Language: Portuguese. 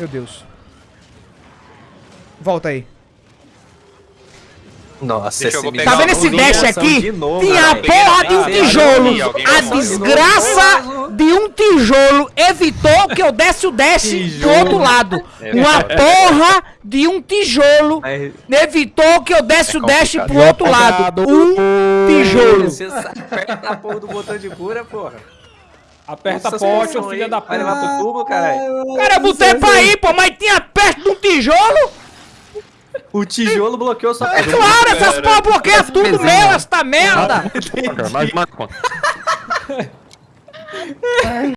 Meu Deus. Volta aí. Nossa, Deixa esse Tá vendo esse dash aqui? de novo, Tinha a porra de um tijolo. A desgraça de um tijolo evitou que eu desse o dash do outro lado. É Uma verdade. porra de um tijolo evitou que eu desse o dash pro outro lado. Um tijolo. Você aperta a porra do botão de cura, porra. Aperta Essa pote, ô filha da Vai levar pro tubo, caralho. Cara, eu botei pra ir, pô, mas tinha perto de um tijolo? O tijolo bloqueou sua É claro, essas porra bloqueiam tudo meu, esta merda. Mais uma conta.